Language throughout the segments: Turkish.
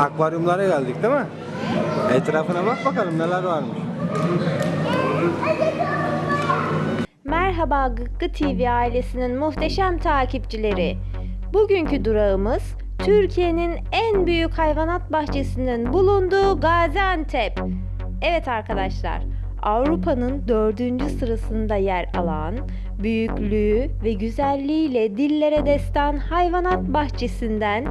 Akvaryumlara geldik değil mi? Etrafına bak bakalım neler varmış. Merhaba Gıkkı TV ailesinin muhteşem takipçileri. Bugünkü durağımız Türkiye'nin en büyük hayvanat bahçesinin bulunduğu Gaziantep. Evet arkadaşlar, Avrupa'nın dördüncü sırasında yer alan, büyüklüğü ve güzelliğiyle dillere destan hayvanat bahçesinden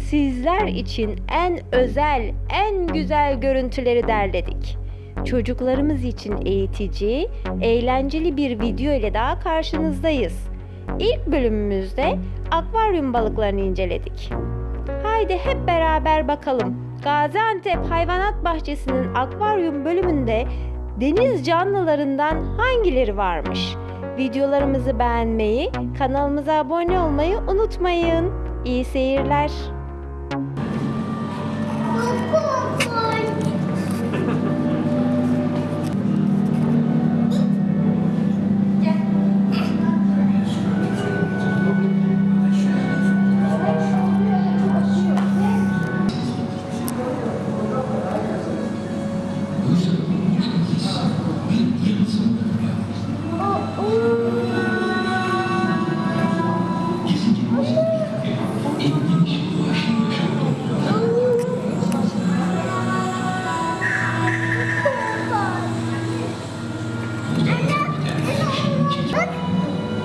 sizler için en özel, en güzel görüntüleri derledik. Çocuklarımız için eğitici, eğlenceli bir video ile daha karşınızdayız. İlk bölümümüzde akvaryum balıklarını inceledik. Haydi hep beraber bakalım. Gaziantep Hayvanat Bahçesi'nin akvaryum bölümünde deniz canlılarından hangileri varmış? Videolarımızı beğenmeyi, kanalımıza abone olmayı unutmayın. İyi seyirler.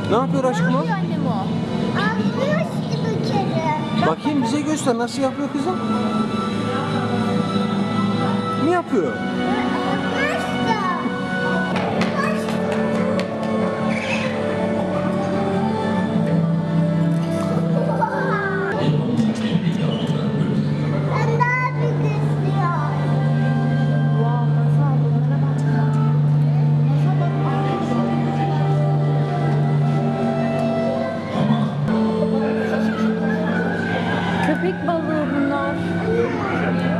Ne yapıyor aşkım o? annem o. Anlıyorsun bir kere. Bakayım bize göster nasıl yapıyor kızım? Ne yapıyor? балу вновь.